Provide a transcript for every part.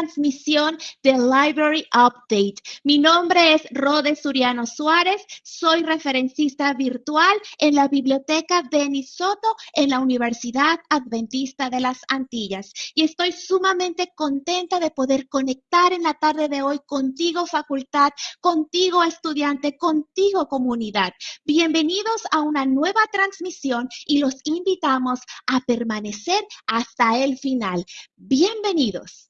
transmisión de Library Update. Mi nombre es Rode Suriano Suárez, soy referencista virtual en la Biblioteca Denis en la Universidad Adventista de las Antillas y estoy sumamente contenta de poder conectar en la tarde de hoy contigo facultad, contigo estudiante, contigo comunidad. Bienvenidos a una nueva transmisión y los invito a permanecer hasta el final. Bienvenidos.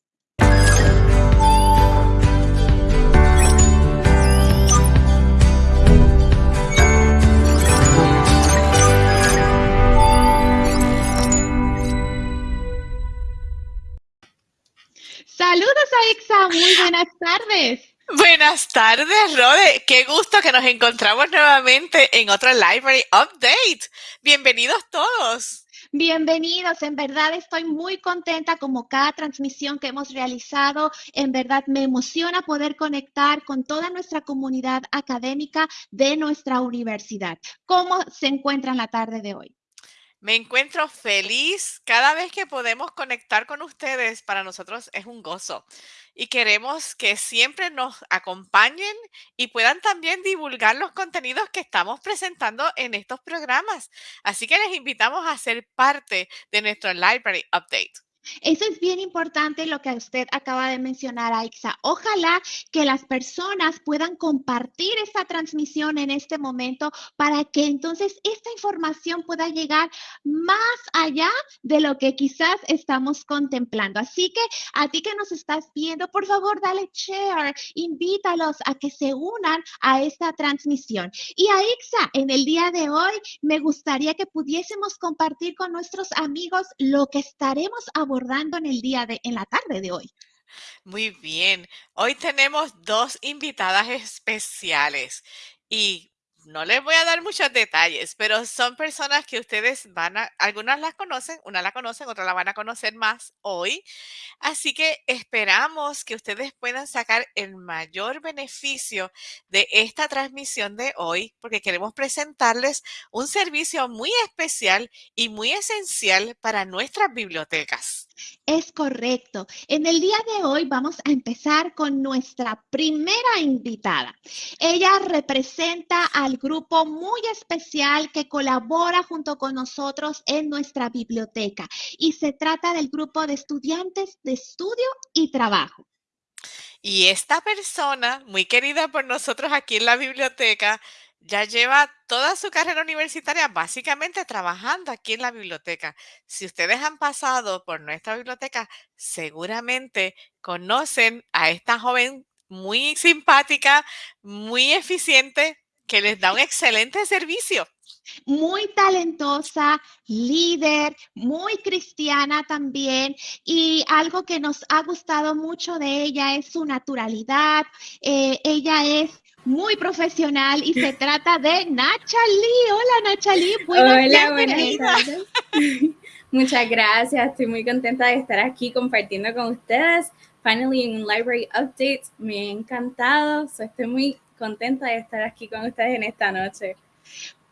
Saludos, Aixa. Muy buenas tardes. Buenas tardes, Rode. Qué gusto que nos encontramos nuevamente en otro Library Update. Bienvenidos todos. Bienvenidos, en verdad estoy muy contenta como cada transmisión que hemos realizado. En verdad me emociona poder conectar con toda nuestra comunidad académica de nuestra universidad. ¿Cómo se encuentran la tarde de hoy? Me encuentro feliz cada vez que podemos conectar con ustedes. Para nosotros es un gozo y queremos que siempre nos acompañen y puedan también divulgar los contenidos que estamos presentando en estos programas. Así que les invitamos a ser parte de nuestro Library Update. Eso es bien importante lo que usted acaba de mencionar, Aixa. Ojalá que las personas puedan compartir esta transmisión en este momento para que entonces esta información pueda llegar más allá de lo que quizás estamos contemplando. Así que a ti que nos estás viendo, por favor, dale share, invítalos a que se unan a esta transmisión. Y Aixa, en el día de hoy me gustaría que pudiésemos compartir con nuestros amigos lo que estaremos abordando abordando en el día de, en la tarde de hoy? Muy bien. Hoy tenemos dos invitadas especiales y no les voy a dar muchos detalles, pero son personas que ustedes van a, algunas las conocen, una la conocen, otra la van a conocer más hoy. Así que esperamos que ustedes puedan sacar el mayor beneficio de esta transmisión de hoy, porque queremos presentarles un servicio muy especial y muy esencial para nuestras bibliotecas. Es correcto. En el día de hoy vamos a empezar con nuestra primera invitada. Ella representa al grupo muy especial que colabora junto con nosotros en nuestra biblioteca y se trata del grupo de estudiantes de estudio y trabajo. Y esta persona, muy querida por nosotros aquí en la biblioteca, ya lleva toda su carrera universitaria básicamente trabajando aquí en la biblioteca. Si ustedes han pasado por nuestra biblioteca, seguramente conocen a esta joven muy simpática, muy eficiente, que les da un excelente servicio. Muy talentosa, líder, muy cristiana también. Y algo que nos ha gustado mucho de ella es su naturalidad. Eh, ella es muy profesional y se trata de Nachali. Hola Nachali, buenas Hola, buenas tardes. Muchas gracias, estoy muy contenta de estar aquí compartiendo con ustedes. Finally un Library Update, me ha encantado, estoy muy contenta de estar aquí con ustedes en esta noche.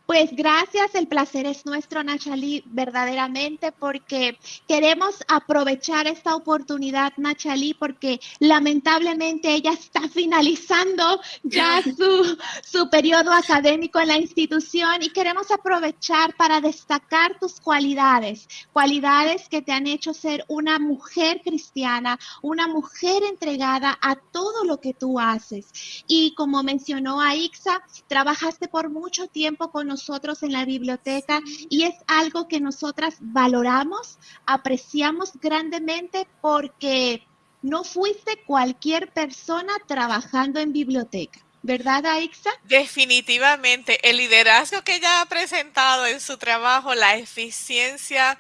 Pues gracias, el placer es nuestro, Nachali, verdaderamente, porque queremos aprovechar esta oportunidad, Nachali, porque lamentablemente ella está finalizando ya su, su periodo académico en la institución y queremos aprovechar para destacar tus cualidades, cualidades que te han hecho ser una mujer cristiana, una mujer entregada a todo lo que tú haces. Y como mencionó Aixa, trabajaste por mucho tiempo con nosotros nosotros en la biblioteca y es algo que nosotras valoramos, apreciamos grandemente porque no fuiste cualquier persona trabajando en biblioteca. ¿Verdad, Aixa? Definitivamente. El liderazgo que ella ha presentado en su trabajo, la eficiencia,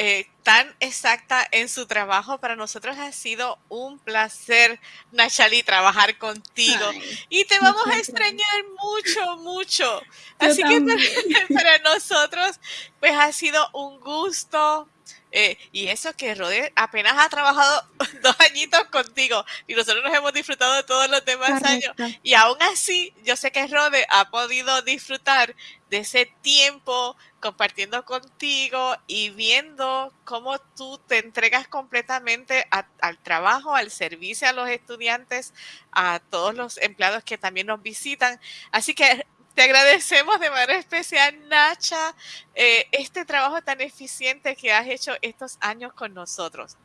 eh, tan exacta en su trabajo. Para nosotros ha sido un placer, Nachali, trabajar contigo. y te vamos a extrañar mucho, mucho. Así que para, nosotros, pues ha sido un gusto. Eh, y eso que Rode apenas ha trabajado dos añitos contigo y nosotros nos hemos disfrutado de todos los demás años. Y aún así, yo sé que Rode ha podido disfrutar de ese tiempo compartiendo contigo y viendo cómo tú te entregas completamente al trabajo, al servicio a los estudiantes, a todos los empleados que también nos visitan. Así que te agradecemos de manera especial, Nacha, eh, este trabajo tan eficiente que has hecho estos años con nosotros.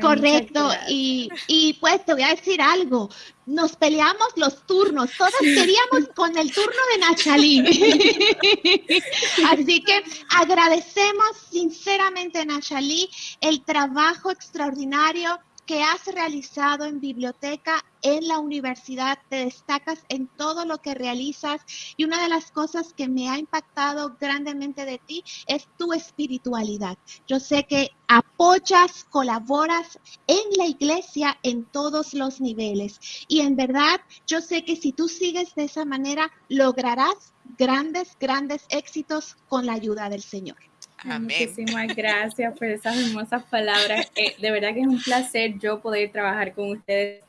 Correcto, y, y, pues te voy a decir algo, nos peleamos los turnos, todos queríamos con el turno de Nachalí. Así que agradecemos sinceramente, Nachalí, el trabajo extraordinario que has realizado en biblioteca en la universidad, te destacas en todo lo que realizas y una de las cosas que me ha impactado grandemente de ti es tu espiritualidad. Yo sé que apoyas, colaboras en la iglesia en todos los niveles y en verdad yo sé que si tú sigues de esa manera lograrás grandes, grandes éxitos con la ayuda del Señor. Muchísimas gracias por esas hermosas palabras. Eh, de verdad que es un placer yo poder trabajar con ustedes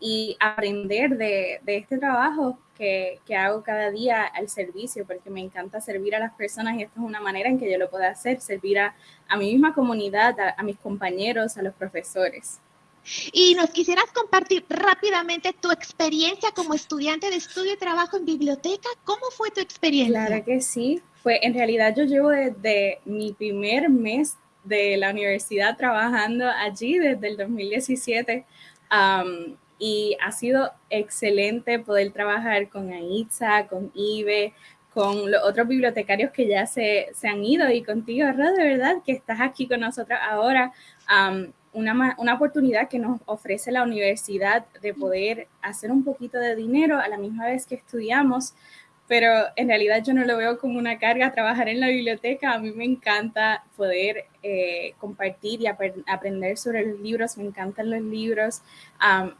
y aprender de, este trabajo que, hago cada día al servicio, porque me encanta servir a las personas y esto es una manera en que yo lo puedo hacer, servir a, mi misma comunidad, a, mis compañeros, a los profesores. Y nos quisieras compartir rápidamente tu experiencia como estudiante de estudio y trabajo en biblioteca. ¿Cómo fue tu experiencia? Claro que sí. Pues en realidad yo llevo desde mi primer mes de la universidad trabajando allí desde el 2017 y ha sido excelente poder trabajar con Aitza, con Ibe, con los otros bibliotecarios que ya se, se han ido y contigo, Rod, de verdad que estás aquí con nosotros ahora. una, una, oportunidad que nos ofrece la universidad de poder hacer un poquito de dinero a la misma vez que estudiamos, pero en realidad yo no lo veo como una carga trabajar en la biblioteca. A mí me encanta poder eh, compartir y aprender sobre los libros, me encantan los libros,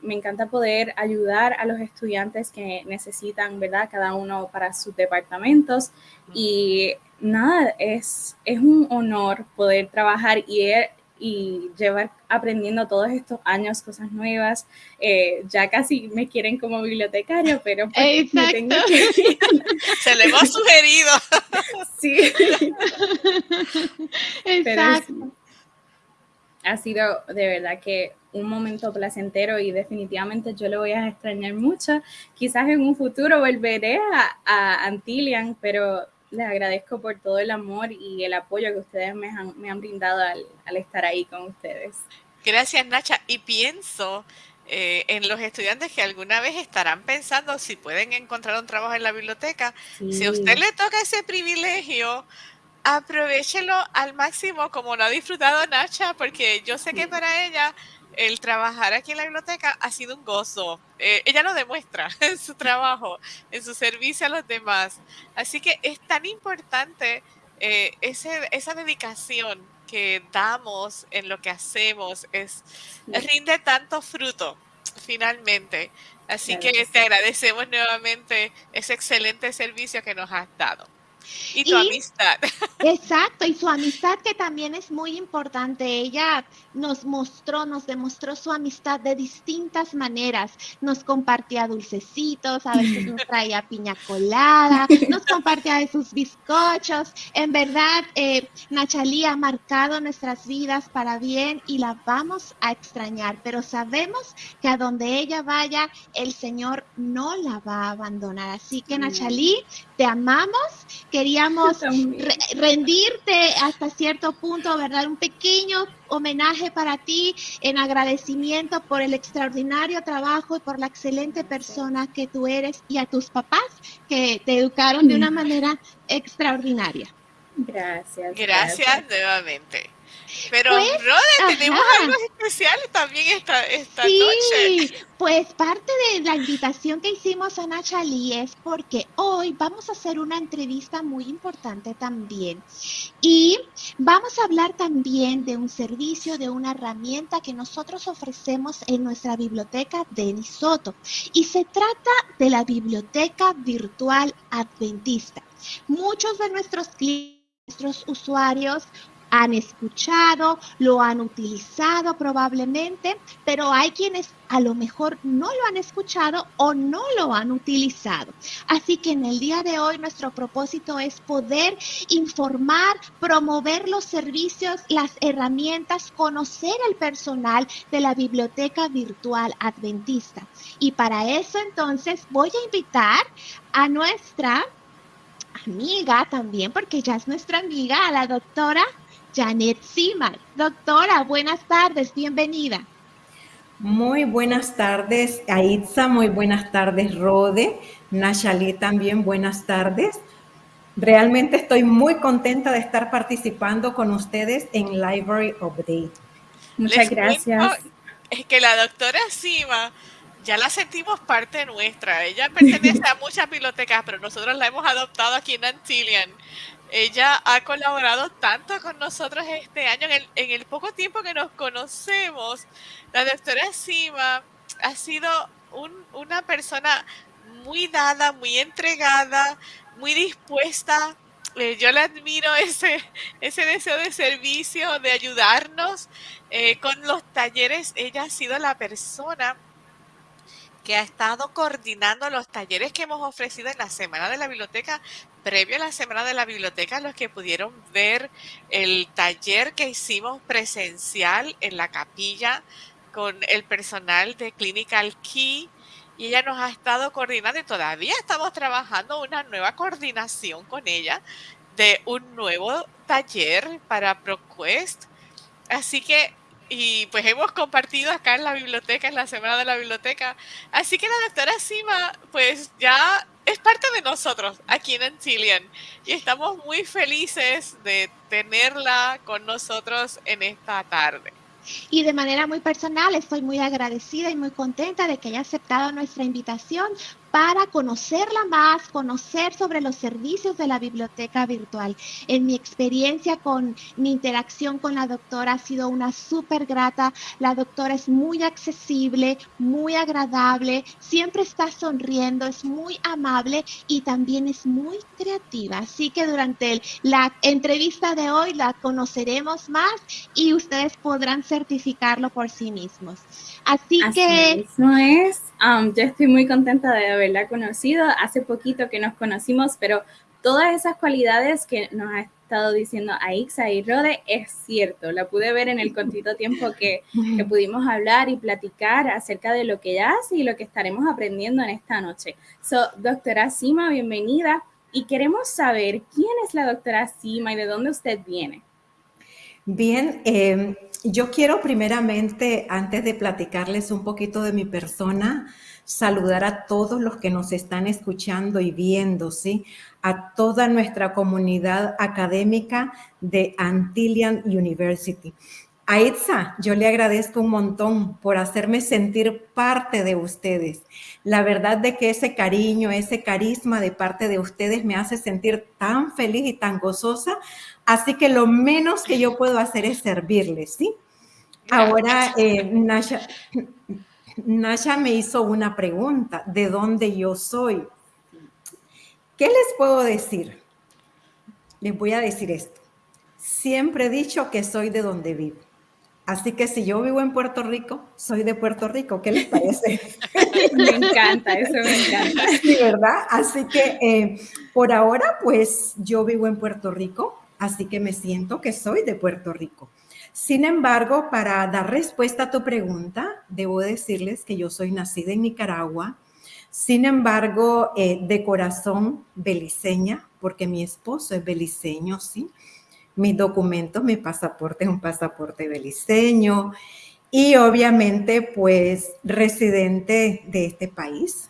me encanta poder ayudar a los estudiantes que necesitan, ¿verdad? Cada uno para sus departamentos. Y nada, es, es un honor poder trabajar y y llevar aprendiendo todos estos años cosas nuevas. Eh, ya casi me quieren como bibliotecario, pero pues tengo que... Se le hemos sugerido. sí. Exacto. ha sido de verdad que un momento placentero y definitivamente yo lo voy a extrañar mucho. Quizás en un futuro volveré a, a Antillian, pero les agradezco por todo el amor y el apoyo que ustedes me han, me han brindado al, estar ahí con ustedes. Gracias, Nacha. Y pienso eh, en los estudiantes que alguna vez estarán pensando si pueden encontrar un trabajo en la biblioteca. Si a usted le toca ese privilegio, aprovechelo al máximo como lo ha disfrutado Nacha, porque yo sé que para ella el trabajar aquí en la biblioteca ha sido un gozo. Eh, ella lo demuestra en su trabajo, en su servicio a los demás. Así que es tan importante eh, ese, esa dedicación que damos en lo que hacemos, es, rinde tanto fruto finalmente. Así que te agradecemos nuevamente ese excelente servicio que nos has dado. Y tu amistad. Exacto, y su amistad que también es muy importante. Ella nos mostró, nos demostró su amistad de distintas maneras. Nos compartía dulcecitos, a veces nos traía piña colada, nos compartía de sus bizcochos. En verdad, eh, Nachalí ha marcado nuestras vidas para bien y la vamos a extrañar, pero sabemos que a donde ella vaya, el Señor no la va a abandonar. Así que, Nachalí, te amamos queríamos rendirte hasta cierto punto, ¿verdad? Un pequeño homenaje para ti en agradecimiento por el extraordinario trabajo y por la excelente persona que tú eres y a tus papás que te educaron de una manera extraordinaria. Gracias. Gracias, nuevamente. Pero, pues, tenemos algo especial también esta, esta sí, Pues parte de la invitación que hicimos a Nachali es porque hoy vamos a hacer una entrevista muy importante también. Y vamos a hablar también de un servicio, de una herramienta que nosotros ofrecemos en nuestra biblioteca de Nisoto. Y se trata de la biblioteca virtual adventista. Muchos de nuestros clientes, nuestros usuarios han escuchado, lo han utilizado probablemente, pero hay quienes a lo mejor no lo han escuchado o no lo han utilizado. Así que en el día de hoy nuestro propósito es poder informar, promover los servicios, las herramientas, conocer el personal de la biblioteca virtual adventista. Y para eso entonces voy a invitar a nuestra amiga también, porque ya es nuestra amiga, a la doctora Janet Simar. Doctora, buenas tardes, bienvenida. Muy buenas tardes, Aitza, muy buenas tardes, Rode, Nashali también, buenas tardes. Realmente estoy muy contenta de estar participando con ustedes en Library Update. Muchas gracias. Es que la doctora Sima ya la sentimos parte nuestra. Ella pertenece a muchas bibliotecas, pero nosotros la hemos adoptado aquí en Antillian. Ella ha colaborado tanto con nosotros este año, en el, poco tiempo que nos conocemos. La doctora Sima ha sido una persona muy dada, muy entregada, muy dispuesta. Eh, yo le admiro ese, ese deseo de servicio, de ayudarnos eh, con los talleres. Ella ha sido la persona que ha estado coordinando los talleres que hemos ofrecido en la Semana de la Biblioteca, previo a la Semana de la Biblioteca, los que pudieron ver el taller que hicimos presencial en la capilla con el personal de Clinical Key y ella nos ha estado coordinando y todavía estamos trabajando una nueva coordinación con ella de un nuevo taller para ProQuest. Así que y pues hemos compartido acá en la biblioteca, en la Semana de la Biblioteca. Así que la doctora Sima, pues ya es parte de nosotros aquí en Antillian y estamos muy felices de tenerla con nosotros en esta tarde. Y de manera muy personal estoy muy agradecida y muy contenta de que haya aceptado nuestra invitación para conocerla más, conocer sobre los servicios de la biblioteca virtual. En mi experiencia con mi interacción con la doctora ha sido una súper grata. La doctora es muy accesible, muy agradable, siempre está sonriendo, es muy amable y también es muy creativa. Así que durante la entrevista de hoy la conoceremos más y ustedes podrán certificarlo por sí mismos. Así, que... no es. Um, yo estoy muy contenta de haberla conocido. Hace poquito que nos conocimos, pero todas esas cualidades que nos ha estado diciendo Aixa y Rode es cierto. La pude ver en el cortito tiempo que, que, pudimos hablar y platicar acerca de lo que ella hace y lo que estaremos aprendiendo en esta noche. So, doctora Sima, bienvenida. Y queremos saber quién es la doctora Sima y de dónde usted viene. Bien, eh, yo quiero primeramente, antes de platicarles un poquito de mi persona, saludar a todos los que nos están escuchando y viendo, ¿sí? A toda nuestra comunidad académica de Antillian University. A Itza, yo le agradezco un montón por hacerme sentir parte de ustedes. La verdad de que ese cariño, ese carisma de parte de ustedes me hace sentir tan feliz y tan gozosa. Así que lo menos que yo puedo hacer es servirles, ¿sí? Ahora, eh, Nasha, Nasha me hizo una pregunta, ¿de dónde yo soy? ¿Qué les puedo decir? Les voy a decir esto. Siempre he dicho que soy de donde vivo. Así que si yo vivo en Puerto Rico, soy de Puerto Rico. ¿Qué les parece? me encanta, eso me encanta. Sí, ¿verdad? Así que eh, por ahora, pues yo vivo en Puerto Rico, así que me siento que soy de Puerto Rico. Sin embargo, para dar respuesta a tu pregunta, debo decirles que yo soy nacida en Nicaragua, sin embargo, eh, de corazón beliceña, porque mi esposo es beliceño, ¿sí? mis documentos, mi pasaporte es un pasaporte beliceño y obviamente pues residente de este país,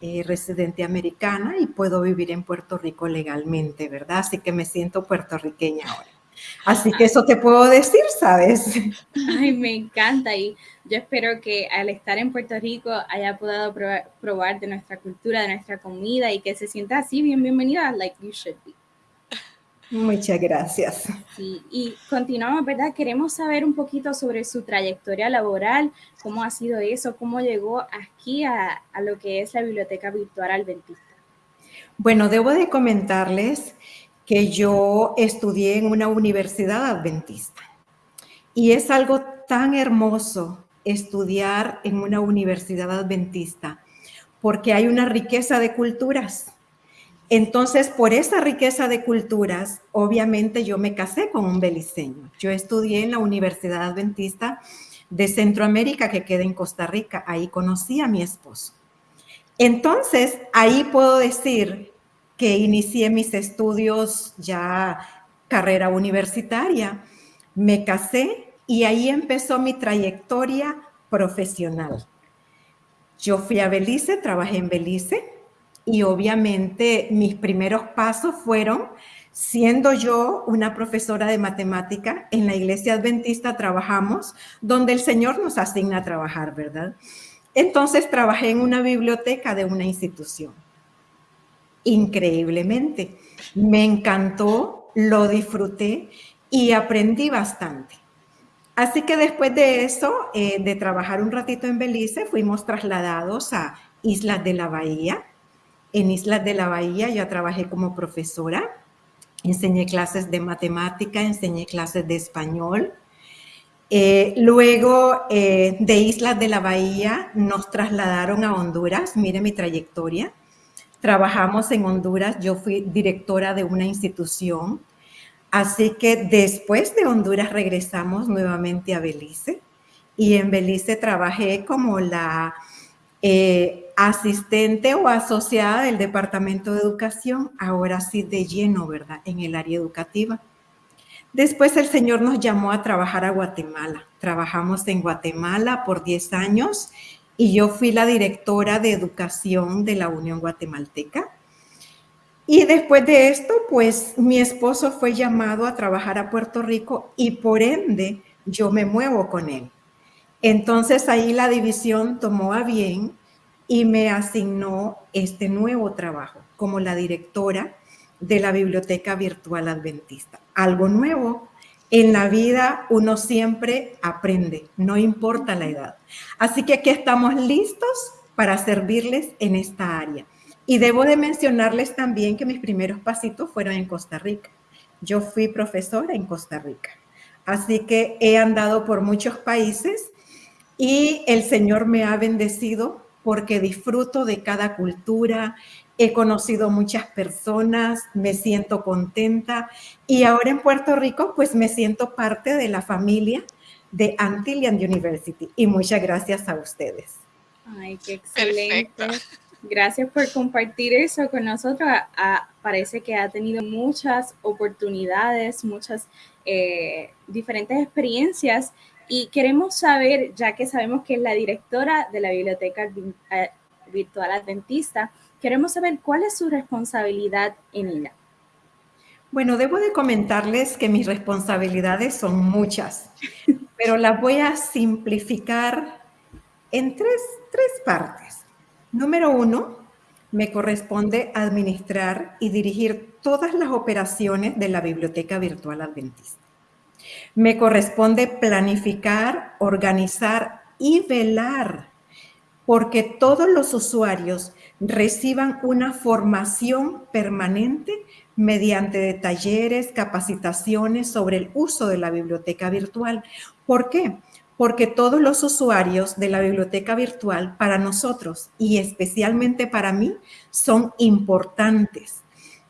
eh, residente americana y puedo vivir en Puerto Rico legalmente, ¿verdad? Así que me siento puertorriqueña ahora. Así que eso te puedo decir, ¿sabes? Ay, me encanta y yo espero que al estar en Puerto Rico haya podido probar, probar de nuestra cultura, de nuestra comida y que se sienta así bien bienvenida, like you should be. Muchas gracias. Sí, y continuamos, ¿verdad? Queremos saber un poquito sobre su trayectoria laboral, cómo ha sido eso, cómo llegó aquí a, a lo que es la Biblioteca Virtual Adventista. Bueno, debo de comentarles que yo estudié en una universidad adventista. Y es algo tan hermoso estudiar en una universidad adventista, porque hay una riqueza de culturas. Entonces, por esa riqueza de culturas, obviamente yo me casé con un beliceño. Yo estudié en la Universidad Adventista de Centroamérica que queda en Costa Rica. Ahí conocí a mi esposo. Entonces, ahí puedo decir que inicié mis estudios ya carrera universitaria, me casé y ahí empezó mi trayectoria profesional. Yo fui a Belice, trabajé en Belice y obviamente mis primeros pasos fueron siendo yo una profesora de matemática en la iglesia adventista trabajamos donde el Señor nos asigna a trabajar, ¿verdad? Entonces trabajé en una biblioteca de una institución. Increíblemente. Me encantó, lo disfruté y aprendí bastante. Así que después de eso, eh, de trabajar un ratito en Belice, fuimos trasladados a Islas de la Bahía. En Islas de la Bahía yo trabajé como profesora, enseñé clases de matemática, enseñé clases de español. Eh, luego eh, de Islas de la Bahía nos trasladaron a Honduras, mire mi trayectoria. Trabajamos en Honduras, yo fui directora de una institución Así que después de Honduras regresamos nuevamente a Belice y en Belice trabajé como la eh, asistente o asociada del Departamento de Educación, ahora sí de lleno, ¿verdad? En el área educativa. Después el Señor nos llamó a trabajar a Guatemala. Trabajamos en Guatemala por 10 años y yo fui la directora de educación de la Unión Guatemalteca. Y después de esto, pues mi esposo fue llamado a trabajar a Puerto Rico y por ende yo me muevo con él. Entonces ahí la división tomó a bien y me asignó este nuevo trabajo como la directora de la Biblioteca Virtual Adventista. Algo nuevo. En la vida uno siempre aprende, no importa la edad. Así que aquí estamos listos para servirles en esta área. Y debo de mencionarles también que mis primeros pasitos fueron en Costa Rica. Yo fui profesora en Costa Rica. Así que he andado por muchos países y el Señor me ha bendecido porque disfruto de cada cultura, he conocido muchas personas, me siento contenta y ahora en Puerto Rico pues me siento parte de la familia de Antillian University y muchas gracias a ustedes. Ay, qué excelente. Gracias por compartir eso con nosotros. parece que ha tenido muchas oportunidades, muchas eh, diferentes experiencias y queremos saber, ya que sabemos que es la directora de la Biblioteca eh, Virtual Adventista, queremos saber cuál es su responsabilidad en ella. Bueno, debo de comentarles que mis responsabilidades son muchas, pero las voy a simplificar en tres, tres partes. Número uno, me corresponde administrar y dirigir todas las operaciones de la Biblioteca Virtual Adventista. Me corresponde planificar, organizar y velar porque todos los usuarios reciban una formación permanente mediante talleres, capacitaciones sobre el uso de la biblioteca virtual. ¿Por qué? porque todos los usuarios de la biblioteca virtual para nosotros y especialmente para mí son importantes.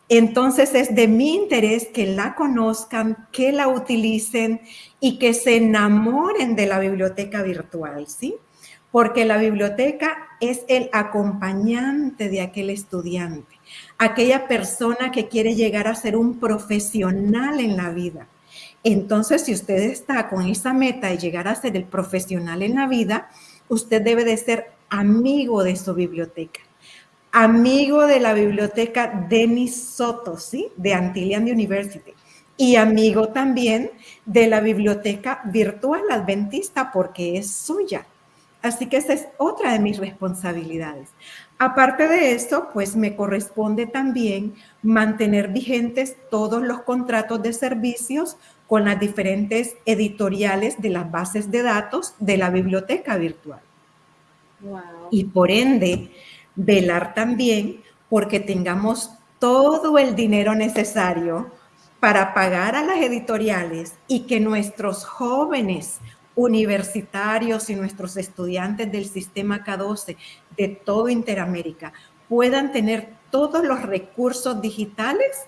Entonces es de mi interés que la conozcan, que la utilicen y que se enamoren de la biblioteca virtual, ¿sí? Porque la biblioteca es el acompañante de aquel estudiante, aquella persona que quiere llegar a ser un profesional en la vida entonces, si usted está con esa meta de llegar a ser el profesional en la vida, usted debe de ser amigo de su biblioteca. Amigo de la biblioteca Denis Soto, ¿sí? De Antillian University. Y amigo también de la biblioteca virtual adventista porque es suya. Así que esa es otra de mis responsabilidades. Aparte de esto, pues me corresponde también mantener vigentes todos los contratos de servicios con las diferentes editoriales de las bases de datos de la biblioteca virtual. Y por ende, velar también porque tengamos todo el dinero necesario para pagar a las editoriales y que nuestros jóvenes universitarios y nuestros estudiantes del sistema K12 de todo Interamérica puedan tener todos los recursos digitales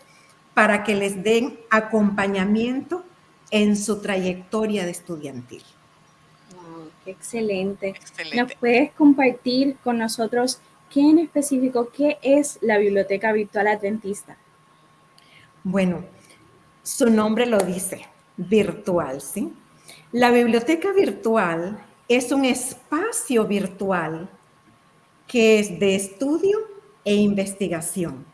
para que les den acompañamiento en su trayectoria de estudiantil. excelente. excelente. ¿Nos puedes compartir con nosotros qué en específico, qué es la Biblioteca Virtual Adventista? Bueno, su nombre lo dice, virtual, ¿sí? La biblioteca virtual es un espacio virtual que es de estudio e investigación.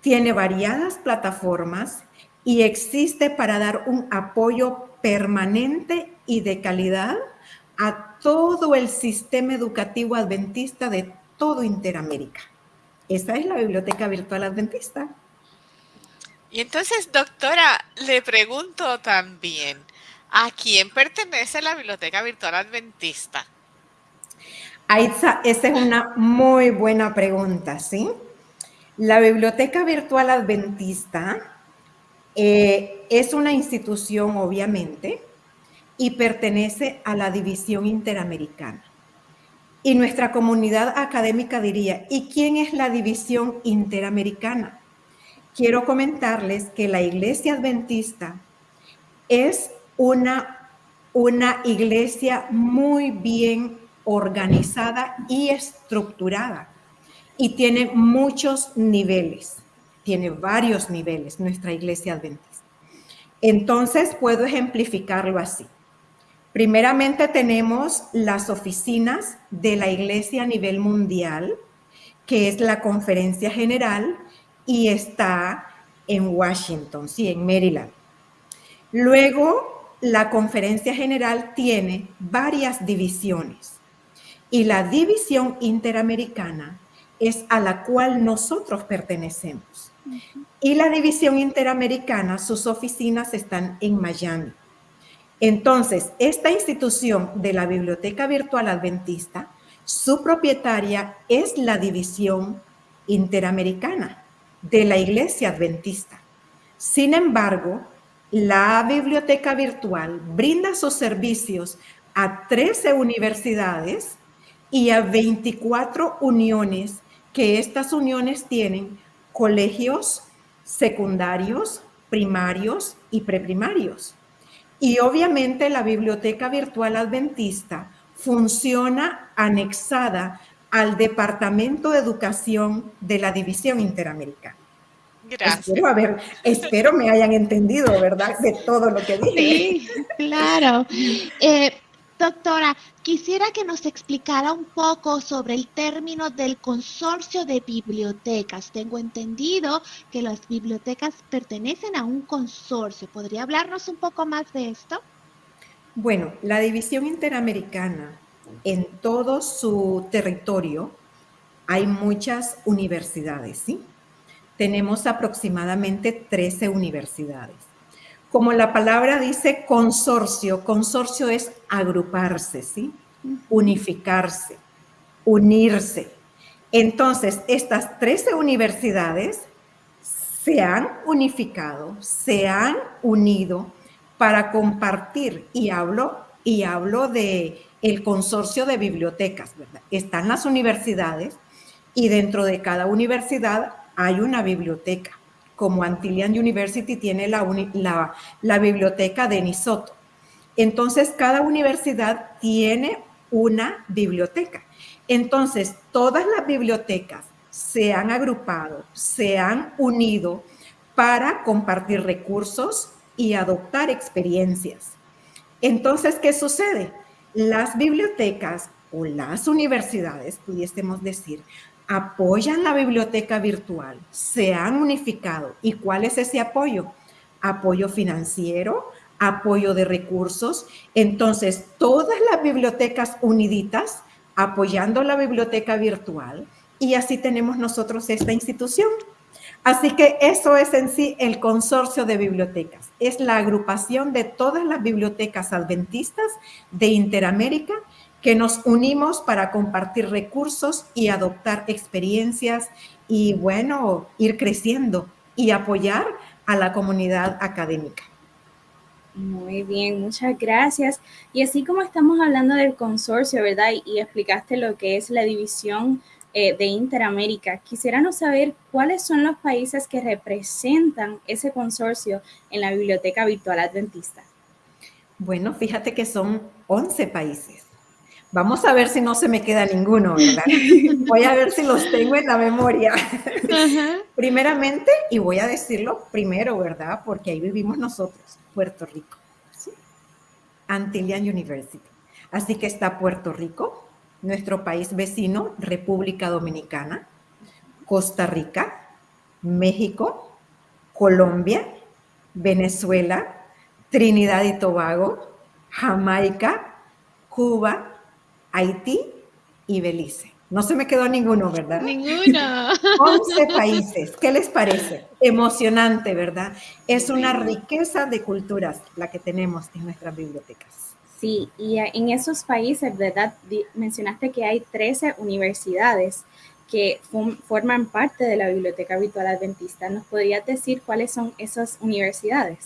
Tiene variadas plataformas y existe para dar un apoyo permanente y de calidad a todo el sistema educativo adventista de todo Interamérica. Esa es la Biblioteca Virtual Adventista. Y entonces, doctora, le pregunto también, ¿a quién pertenece la Biblioteca Virtual Adventista? esa es una muy buena pregunta, ¿sí? La Biblioteca Virtual Adventista eh, es una institución, obviamente, y pertenece a la División Interamericana. Y nuestra comunidad académica diría, ¿y quién es la División Interamericana? Quiero comentarles que la Iglesia Adventista es una, una iglesia muy bien organizada y estructurada y tiene muchos niveles tiene varios niveles nuestra iglesia adventista. Entonces puedo ejemplificarlo así. Primeramente tenemos las oficinas de la iglesia a nivel mundial, que es la conferencia general y está en Washington, sí, en Maryland. Luego, la conferencia general tiene varias divisiones y la división interamericana es a la cual nosotros pertenecemos. Y la División Interamericana, sus oficinas están en Miami. Entonces, esta institución de la Biblioteca Virtual Adventista, su propietaria es la División Interamericana de la Iglesia Adventista. Sin embargo, la Biblioteca Virtual brinda sus servicios a 13 universidades y a 24 uniones que estas uniones tienen colegios secundarios, primarios y preprimarios. Y obviamente la biblioteca virtual adventista funciona anexada al Departamento de Educación de la División Interamericana. Gracias. Espero, espero me hayan entendido, ¿verdad? De todo lo que dije. Sí, claro. Eh, Doctora, quisiera que nos explicara un poco sobre el término del consorcio de bibliotecas. Tengo entendido que las bibliotecas pertenecen a un consorcio. ¿Podría hablarnos un poco más de esto? Bueno, la División Interamericana, en todo su territorio, hay muchas universidades, ¿sí? Tenemos aproximadamente 13 universidades como la palabra dice consorcio, consorcio es agruparse, ¿sí? Unificarse, unirse. Entonces, estas 13 universidades se han unificado, se han unido para compartir y hablo y hablo de el consorcio de bibliotecas, ¿verdad? Están las universidades y dentro de cada universidad hay una biblioteca como Antillian University tiene la, biblioteca de Nisoto. Entonces, cada universidad tiene una biblioteca. Entonces, todas las bibliotecas se han agrupado, se han unido para compartir recursos y adoptar experiencias. Entonces, ¿qué sucede? Las bibliotecas o las universidades, pudiésemos decir, apoyan la biblioteca virtual, se han unificado. ¿Y cuál es ese apoyo? Apoyo financiero, apoyo de recursos. Entonces, todas las bibliotecas uniditas apoyando la biblioteca virtual y así tenemos nosotros esta institución. Así que eso es en sí el consorcio de bibliotecas. Es la agrupación de todas las bibliotecas adventistas de Interamérica que nos unimos para compartir recursos y adoptar experiencias y, bueno, ir creciendo y apoyar a la comunidad académica. Muy bien, muchas gracias. Y así como estamos hablando del consorcio, ¿verdad? Y, explicaste lo que es la división eh, de Interamérica, quisiéramos saber cuáles son los países que representan ese consorcio en la Biblioteca Virtual Adventista. Bueno, fíjate que son 11 países. Vamos a ver si no se me queda ninguno, ¿verdad? Voy a ver si los tengo en la memoria. Primeramente, y voy a decirlo primero, ¿verdad? Porque ahí vivimos nosotros, Puerto Rico. ¿sí? Antillian University. Así que está Puerto Rico, nuestro país vecino, República Dominicana, Costa Rica, México, Colombia, Venezuela, Trinidad y Tobago, Jamaica, Cuba, Haití y Belice. No se me quedó ninguno, ¿verdad? Ninguno. 11 países. ¿Qué les parece? Emocionante, ¿verdad? Es una riqueza de culturas la que tenemos en nuestras bibliotecas. Sí, y en esos países, ¿verdad? Mencionaste que hay 13 universidades que forman parte de la Biblioteca Virtual Adventista. ¿Nos podrías decir cuáles son esas universidades?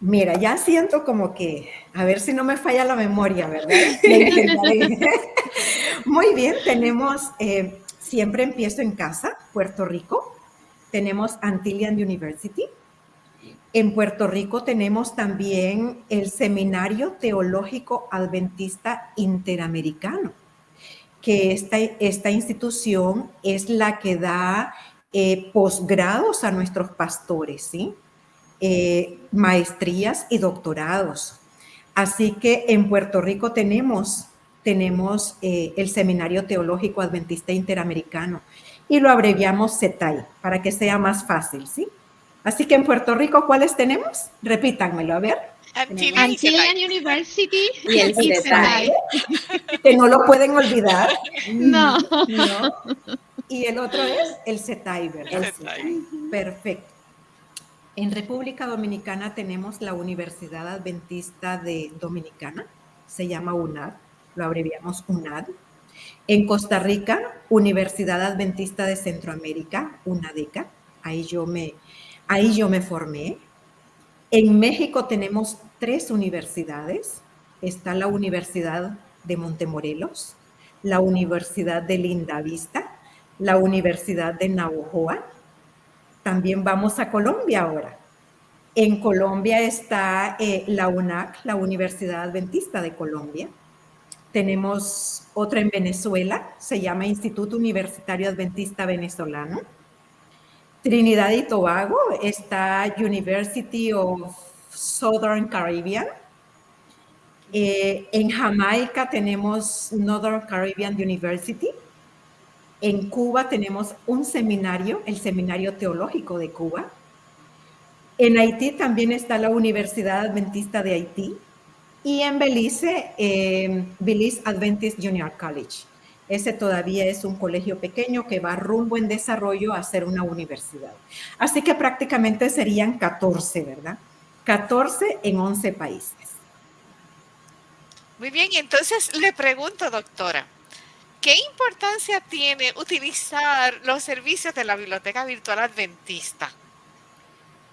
Mira, ya siento como que, a ver si no me falla la memoria, ¿verdad? Muy bien, tenemos, eh, siempre empiezo en casa, Puerto Rico. Tenemos Antillian University. En Puerto Rico tenemos también el Seminario Teológico Adventista Interamericano, que esta, esta institución es la que da eh, posgrados a nuestros pastores, ¿sí? Eh, maestrías y doctorados. Así que en Puerto Rico tenemos, tenemos eh, el Seminario Teológico Adventista Interamericano y lo abreviamos CETAI para que sea más fácil, ¿sí? Así que en Puerto Rico, ¿cuáles tenemos? Repítanmelo, a ver. Antillian University y el CETAI. Que no lo pueden olvidar. No. no. Y el otro es el CETAI, ¿verdad? El CETAI. Perfecto. En República Dominicana tenemos la Universidad Adventista de Dominicana, se llama UNAD, lo abreviamos UNAD. En Costa Rica, Universidad Adventista de Centroamérica, UNADECA, ahí yo me, ahí yo me formé. En México tenemos tres universidades, está la Universidad de Montemorelos, la Universidad de Lindavista, la Universidad de Navojoa también vamos a Colombia ahora. En Colombia está eh, la UNAC, la Universidad Adventista de Colombia. Tenemos otra en Venezuela, se llama Instituto Universitario Adventista Venezolano. Trinidad y Tobago está University of Southern Caribbean. Eh, en Jamaica tenemos Northern Caribbean University. En Cuba tenemos un seminario, el Seminario Teológico de Cuba. En Haití también está la Universidad Adventista de Haití. Y en Belice, eh, Adventist Junior College. Ese todavía es un colegio pequeño que va rumbo en desarrollo a ser una universidad. Así que prácticamente serían 14, ¿verdad? 14 en 11 países. Muy bien, y entonces le pregunto, doctora, ¿Qué importancia tiene utilizar los servicios de la Biblioteca Virtual Adventista?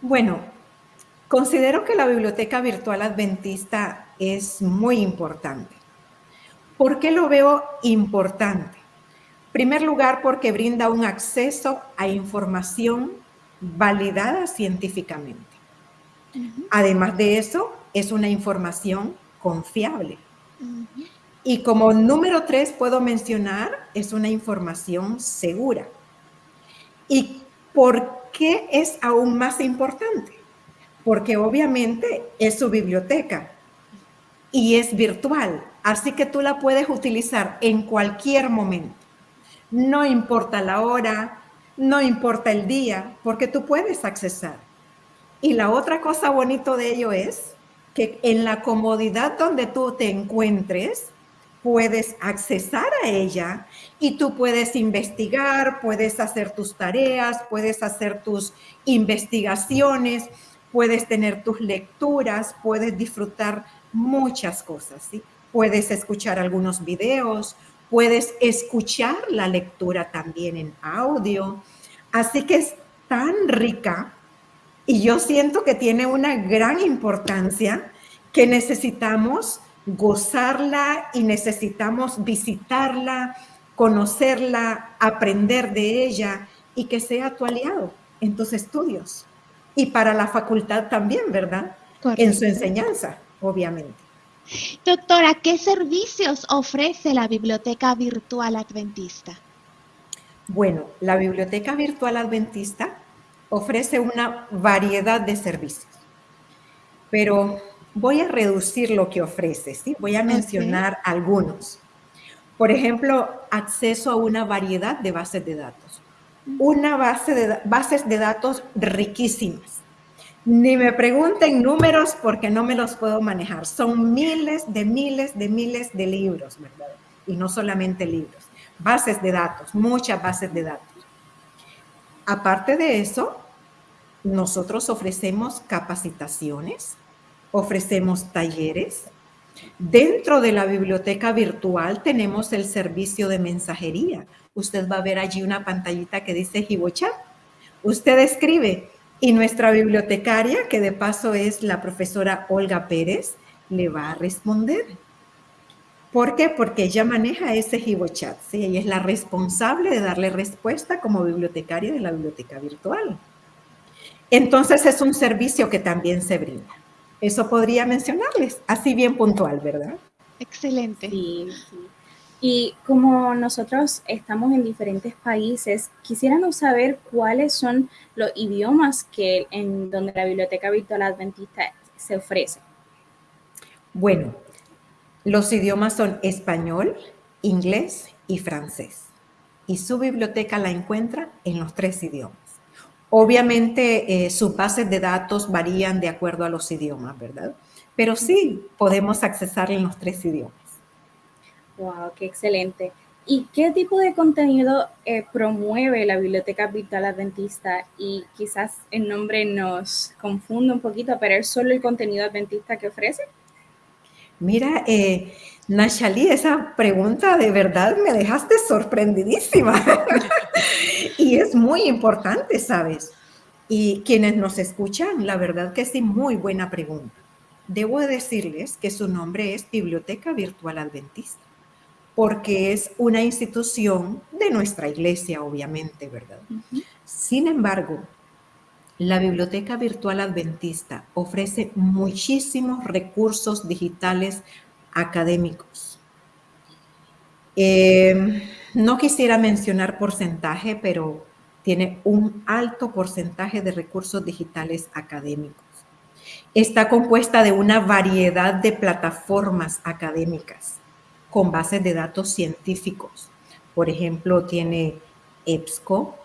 Bueno, considero que la Biblioteca Virtual Adventista es muy importante. ¿Por qué lo veo importante? En primer lugar, porque brinda un acceso a información validada científicamente. Además de eso, es una información confiable. Y como número tres puedo mencionar, es una información segura. ¿Y por qué es aún más importante? Porque obviamente es su biblioteca y es virtual, así que tú la puedes utilizar en cualquier momento. No importa la hora, no importa el día, porque tú puedes accesar. Y la otra cosa bonito de ello es que en la comodidad donde tú te encuentres, puedes accesar a ella y tú puedes investigar, puedes hacer tus tareas, puedes hacer tus investigaciones, puedes tener tus lecturas, puedes disfrutar muchas cosas, ¿sí? Puedes escuchar algunos videos, puedes escuchar la lectura también en audio. Así que es tan rica y yo siento que tiene una gran importancia que necesitamos gozarla y necesitamos visitarla, conocerla, aprender de ella y que sea tu aliado en tus estudios. Y para la facultad también, ¿verdad? En su enseñanza, obviamente. Doctora, ¿qué servicios ofrece la Biblioteca Virtual Adventista? Bueno, la Biblioteca Virtual Adventista ofrece una variedad de servicios, pero voy a reducir lo que ofrece, ¿sí? Voy a mencionar algunos. Por ejemplo, acceso a una variedad de bases de datos. Una base de bases de datos riquísimas. Ni me pregunten números porque no me los puedo manejar. Son miles de miles de miles de libros, ¿verdad? Y no solamente libros. Bases de datos, muchas bases de datos. Aparte de eso, nosotros ofrecemos capacitaciones, ofrecemos talleres. Dentro de la biblioteca virtual tenemos el servicio de mensajería. Usted va a ver allí una pantallita que dice HiboChat. Usted escribe y nuestra bibliotecaria, que de paso es la profesora Olga Pérez, le va a responder. ¿Por qué? Porque ella maneja ese HiboChat. ¿sí? Ella es la responsable de darle respuesta como bibliotecaria de la biblioteca virtual. Entonces es un servicio que también se brinda. Eso podría mencionarles, así bien puntual, ¿verdad? Excelente. Sí, sí. Y como nosotros estamos en diferentes países, quisiéramos saber cuáles son los idiomas que en donde la Biblioteca Virtual Adventista se ofrece. Bueno, los idiomas son español, inglés y francés. Y su biblioteca la encuentra en los tres idiomas. Obviamente eh, sus bases de datos varían de acuerdo a los idiomas, ¿verdad? Pero sí podemos accesar en los tres idiomas. Wow, qué excelente. ¿Y qué tipo de contenido eh, promueve la Biblioteca Virtual Adventista? Y quizás el nombre nos confunde un poquito, pero ¿es solo el contenido adventista que ofrece? Mira, eh, Nachali, esa pregunta de verdad me dejaste sorprendidísima. y es muy importante, ¿sabes? Y quienes nos escuchan, la verdad que sí, muy buena pregunta. Debo decirles que su nombre es Biblioteca Virtual Adventista, porque es una institución de nuestra iglesia, obviamente, ¿verdad? Sin embargo, la Biblioteca Virtual Adventista ofrece muchísimos recursos digitales académicos. Eh, no quisiera mencionar porcentaje, pero tiene un alto porcentaje de recursos digitales académicos. Está compuesta de una variedad de plataformas académicas con bases de datos científicos. Por ejemplo, tiene EBSCO,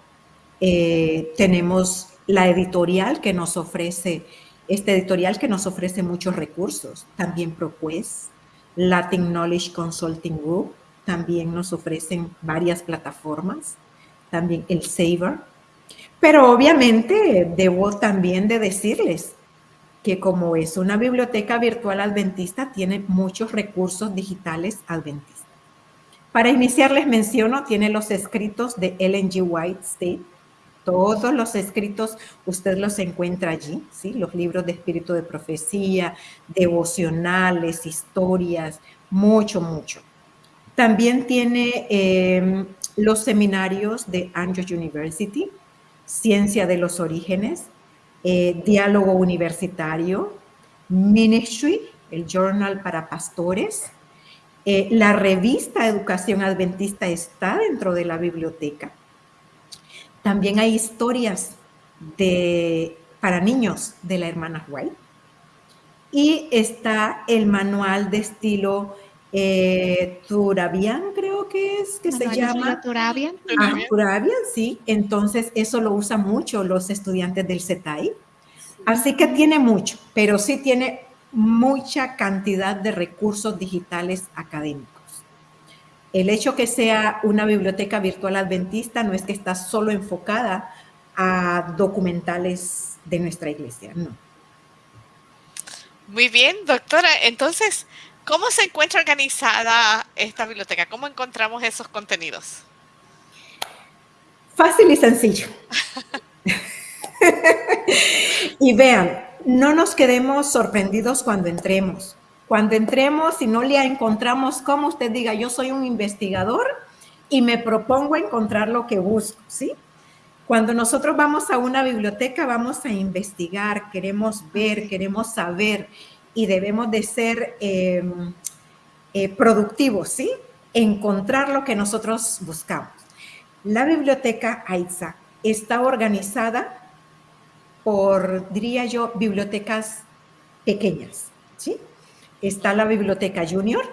eh, tenemos la editorial que nos ofrece, este editorial que nos ofrece muchos recursos, también ProQuest, Latin Knowledge Consulting Group, también nos ofrecen varias plataformas, también el Saver. Pero obviamente debo también de decirles que como es una biblioteca virtual adventista, tiene muchos recursos digitales adventistas. Para iniciar les menciono, tiene los escritos de Ellen G. White State. Todos los escritos usted los encuentra allí, ¿sí? Los libros de espíritu de profecía, devocionales, historias, mucho, mucho. También tiene em, los seminarios de Andrews University, Ciencia de los Orígenes, eh, Diálogo Universitario, Ministry, el Journal para Pastores. Eh, la revista Educación Adventista está dentro de la biblioteca. También hay historias de, para niños de la hermana White. Y está el manual de estilo eh, Turabian, creo que es, que se llama. Turabian. Ah, Turabian, sí. Entonces, eso lo usan mucho los estudiantes del CETAI. Así que tiene mucho, pero sí tiene mucha cantidad de recursos digitales académicos. El hecho que sea una biblioteca virtual adventista no es que está solo enfocada a documentales de nuestra iglesia, no. Muy bien, doctora. Entonces, ¿Cómo se encuentra organizada esta biblioteca? ¿Cómo encontramos esos contenidos? Fácil y sencillo. y vean, no nos quedemos sorprendidos cuando entremos. Cuando entremos y no le encontramos como usted diga, yo soy un investigador y me propongo encontrar lo que busco, ¿sí? Cuando nosotros vamos a una biblioteca, vamos a investigar, queremos ver, queremos saber y debemos de ser em, eh, productivos, ¿sí? Encontrar lo que nosotros buscamos. La biblioteca AITSA está organizada por, diría yo, bibliotecas pequeñas, ¿sí? Está la biblioteca junior,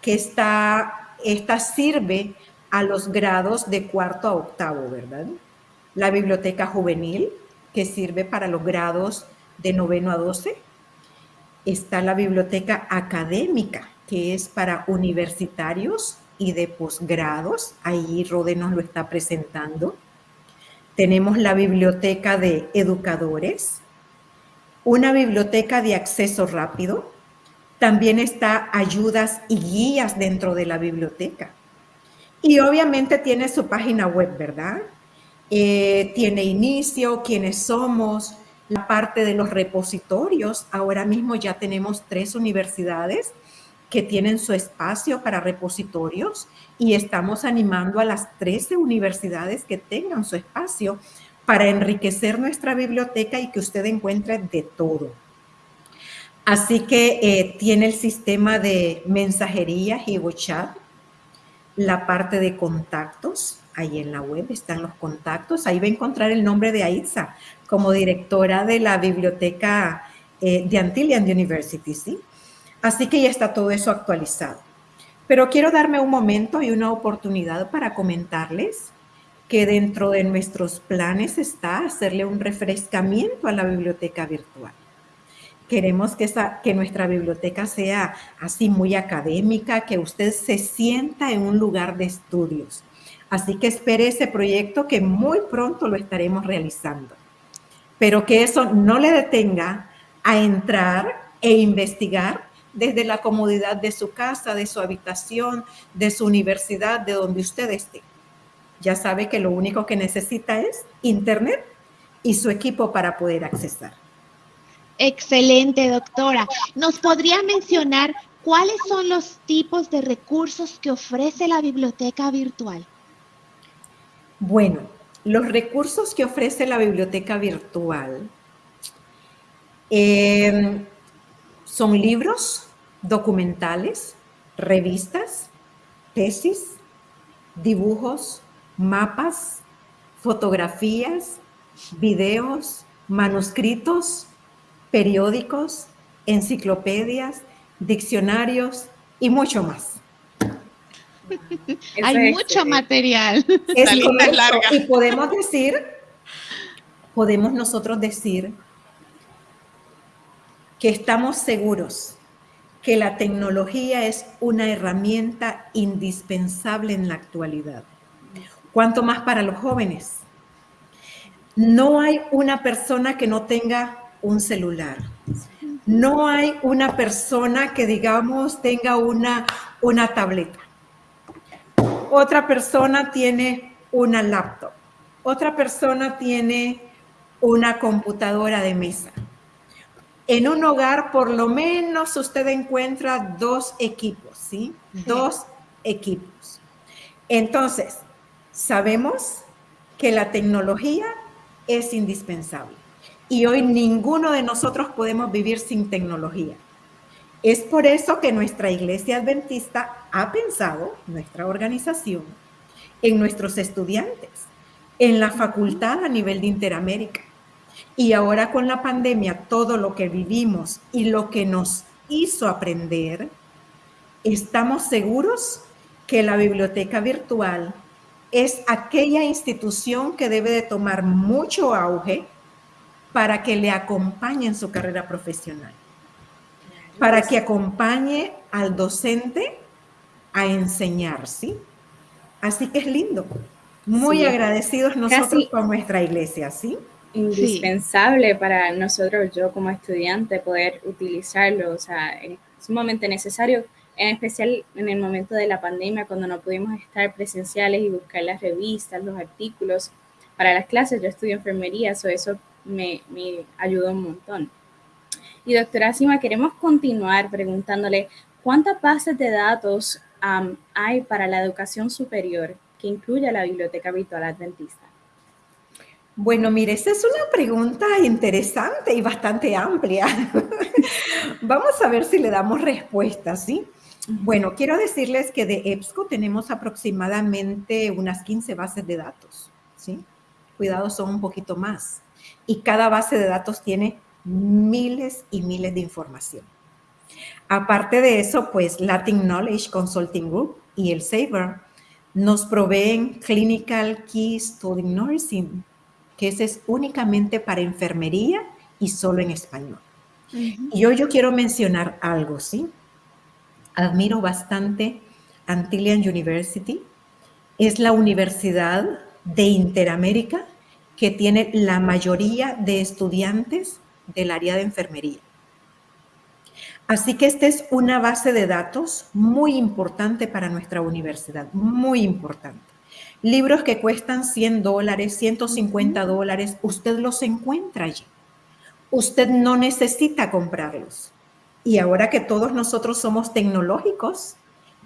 que está, esta sirve a los grados de cuarto a octavo, ¿verdad? La biblioteca juvenil, que sirve para los grados de noveno a doce. Está la biblioteca académica, que es para universitarios y de posgrados. Ahí Rode nos lo está presentando. Tenemos la biblioteca de educadores, una biblioteca de acceso rápido. También está ayudas y guías dentro de la biblioteca. Y obviamente tiene su página web, ¿verdad? Eh, tiene inicio, quiénes somos, la parte de los repositorios. Ahora mismo ya tenemos tres universidades que tienen su espacio para repositorios y estamos animando a las 13 universidades que tengan su espacio para enriquecer nuestra biblioteca y que usted encuentre de todo. Así que eh, tiene el sistema de mensajería WhatsApp, la parte de contactos, ahí en la web están los contactos, ahí va a encontrar el nombre de Aitza como directora de la biblioteca eh, de Antillian University, ¿sí? Así que ya está todo eso actualizado. Pero quiero darme un momento y una oportunidad para comentarles que dentro de nuestros planes está hacerle un refrescamiento a la biblioteca virtual. Queremos que, que nuestra biblioteca sea así muy académica, que usted se sienta en un lugar de estudios. Así que espere ese proyecto que muy pronto lo estaremos realizando. Pero que eso no le detenga a entrar e investigar desde la comodidad de su casa, de su habitación, de su universidad, de donde usted esté. Ya sabe que lo único que necesita es internet y su equipo para poder accesar. Excelente, doctora. ¿Nos podría mencionar cuáles son los tipos de recursos que ofrece la biblioteca virtual? Bueno, los recursos que ofrece la biblioteca virtual eh, son libros, documentales, revistas, tesis, dibujos, mapas, fotografías, videos, manuscritos, periódicos, enciclopedias, diccionarios y mucho más. Hay mucho material. Es Y podemos decir, podemos nosotros decir que estamos seguros que la tecnología es una herramienta indispensable en la actualidad. Cuanto más para los jóvenes. No hay una persona que no tenga un celular. No hay una persona que, digamos, tenga una, una tableta. Otra persona tiene una laptop. Otra persona tiene una computadora de mesa. En un hogar, por lo menos, usted encuentra dos equipos, ¿sí? Dos equipos. Entonces, sabemos que la tecnología es indispensable y hoy ninguno de nosotros podemos vivir sin tecnología. Es por eso que nuestra iglesia adventista ha pensado, nuestra organización, en nuestros estudiantes, en la facultad a nivel de Interamérica. Y ahora con la pandemia, todo lo que vivimos y lo que nos hizo aprender, estamos seguros que la biblioteca virtual es aquella institución que debe de tomar mucho auge para que le acompañe en su carrera profesional, para que acompañe al docente a enseñar, ¿sí? Así que es lindo. Muy agradecidos nosotros con nuestra iglesia, ¿sí? Indispensable para nosotros, yo como estudiante, poder utilizarlo. O sea, sumamente necesario, en especial en el momento de la pandemia, cuando no pudimos estar presenciales y buscar las revistas, los artículos para las clases. Yo estudio enfermería, so eso me, me ayudó un montón. Y doctora Sima, queremos continuar preguntándole cuántas bases de datos hay para la educación superior que incluye la Biblioteca Virtual Adventista. Bueno, mire, esa es una pregunta interesante y bastante amplia. Vamos a ver si le damos respuesta, ¿sí? Bueno, quiero decirles que de EBSCO tenemos aproximadamente unas 15 bases de datos, ¿sí? Cuidado, son un poquito más. Y cada base de datos tiene miles y miles de información. Aparte de eso, pues Latin Knowledge Consulting Group y el SABER nos proveen Clinical Key Study Nursing, que ese es únicamente para enfermería y solo en español. Y hoy yo quiero mencionar algo, ¿sí? Admiro bastante Antillian University. Es la universidad de Interamérica que tiene la mayoría de estudiantes del área de enfermería. Así que esta es una base de datos muy importante para nuestra universidad, muy importante. Libros que cuestan 100 dólares, 150 dólares, usted los encuentra allí. Usted no necesita comprarlos. Y ahora que todos nosotros somos tecnológicos,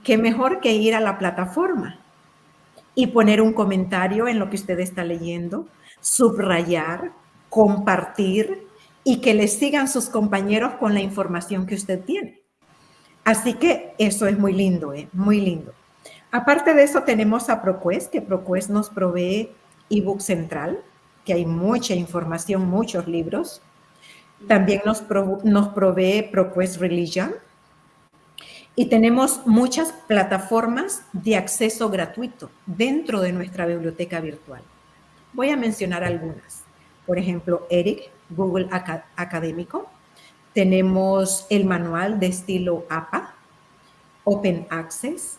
qué mejor que ir a la plataforma y poner un comentario en lo que usted está leyendo, subrayar, compartir y que le sigan sus compañeros con la información que usted tiene. Así que eso es muy lindo, ¿eh? muy lindo. Aparte de eso tenemos a ProQuest, que ProQuest nos provee ebook central, que hay mucha información, muchos libros. También nos, nos provee ProQuest Religion. Y tenemos muchas plataformas de acceso gratuito dentro de nuestra biblioteca virtual. Voy a mencionar algunas. Por ejemplo, Eric, Google Académico. Tenemos el manual de estilo APA, Open Access,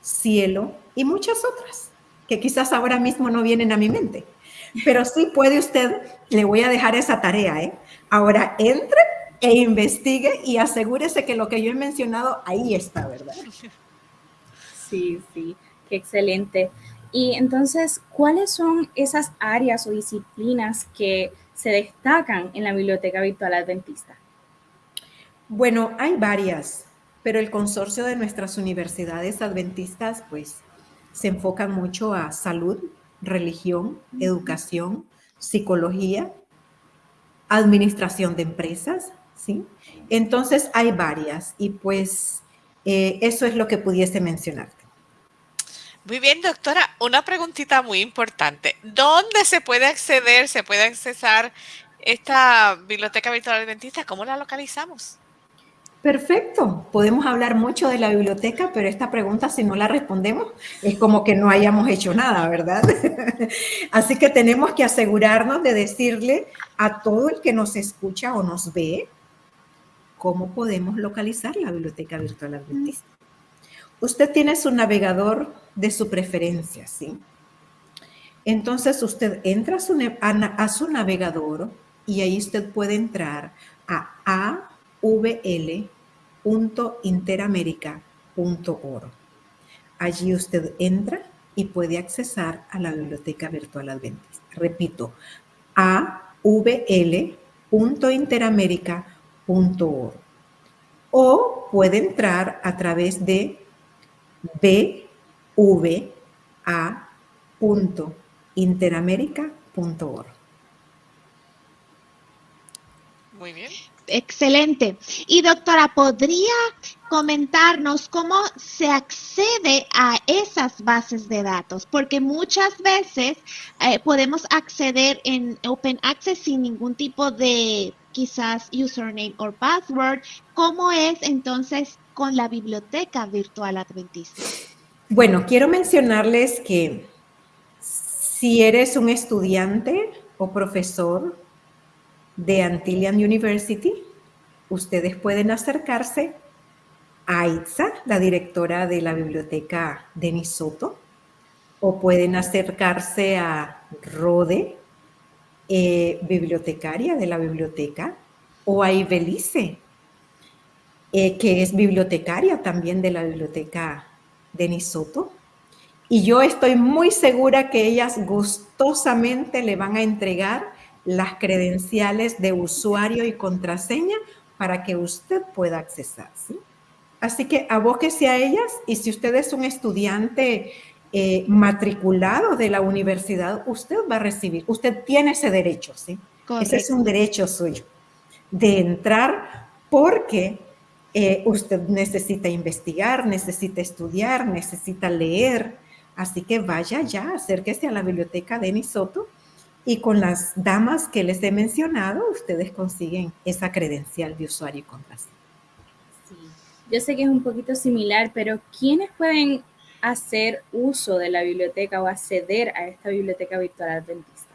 Cielo y muchas otras que quizás ahora mismo no vienen a mi mente. Pero sí puede usted, le voy a dejar esa tarea, ¿eh? Ahora entre e investigue y asegúrese que lo que yo he mencionado ahí está, ¿verdad? Sí, sí, qué excelente. Y entonces, ¿cuáles son esas áreas o disciplinas que se destacan en la Biblioteca Virtual Adventista? Bueno, hay varias, pero el consorcio de nuestras universidades adventistas, pues, se enfocan mucho a salud, religión, educación, psicología, administración de empresas, ¿sí? Entonces hay varias y pues eh, eso es lo que pudiese mencionarte. Muy bien, doctora. Una preguntita muy importante. ¿Dónde se puede acceder, se puede accesar esta biblioteca virtual adventista? ¿Cómo la localizamos? Perfecto. Podemos hablar mucho de la biblioteca, pero esta pregunta, si no la respondemos, es como que no hayamos hecho nada, ¿verdad? Así que tenemos que asegurarnos de decirle a todo el que nos escucha o nos ve cómo podemos localizar la biblioteca virtual adventista. Usted tiene su navegador de su preferencia, ¿sí? Entonces usted entra a su, navegador y ahí usted puede entrar a avl.interamerica.org. Allí usted entra y puede accesar a la biblioteca virtual adventista. Repito, avl.interamerica.org. O puede entrar a través de bva.interamerica.org. Muy bien. Excelente. Y doctora, ¿podría comentarnos cómo se accede a esas bases de datos? Porque muchas veces eh, podemos acceder en Open Access sin ningún tipo de quizás username o password. ¿Cómo es entonces con la biblioteca virtual adventista? Bueno, quiero mencionarles que si eres un estudiante o profesor de Antillian University, ustedes pueden acercarse a Itza, la directora de la biblioteca Denis Soto, o pueden acercarse a Rode, eh, bibliotecaria de la biblioteca, o a Ibelice, eh, que es bibliotecaria también de la biblioteca de Soto. Y yo estoy muy segura que ellas gustosamente le van a entregar las credenciales de usuario y contraseña para que usted pueda accesar. Así que abóquese a ellas y si usted es un estudiante eh, matriculado de la universidad, usted va a recibir, usted tiene ese derecho, ¿sí? Ese es un derecho suyo de entrar porque eh, usted necesita investigar, necesita estudiar, necesita leer. Así que vaya ya, acérquese a la biblioteca de Nisoto y con las damas que les he mencionado, ustedes consiguen esa credencial de usuario y contraseña. Sí, yo sé que es un poquito similar, pero ¿quiénes pueden hacer uso de la biblioteca o acceder a esta biblioteca virtual adventista?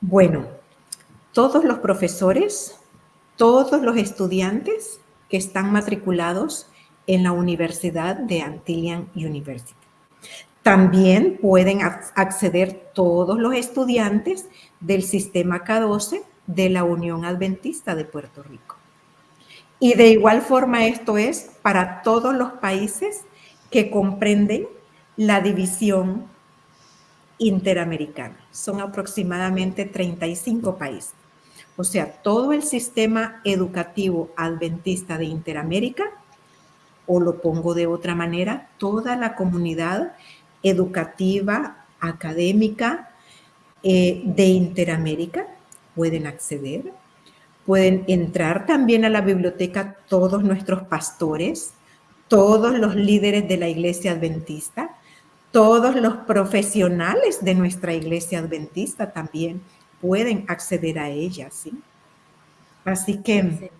Bueno, todos los profesores, todos los estudiantes que están matriculados en la Universidad de Antillian University. También pueden acceder todos los estudiantes del sistema K12 de la Unión Adventista de Puerto Rico. Y de igual forma esto es para todos los países que comprenden la división interamericana. Son aproximadamente 35 países. O sea, todo el sistema educativo adventista de Interamérica, o lo pongo de otra manera, toda la comunidad educativa, académica eh, de Interamérica pueden acceder. Pueden entrar también a la biblioteca todos nuestros pastores, todos los líderes de la iglesia adventista, todos los profesionales de nuestra iglesia adventista también pueden acceder a ella, ¿sí? Así que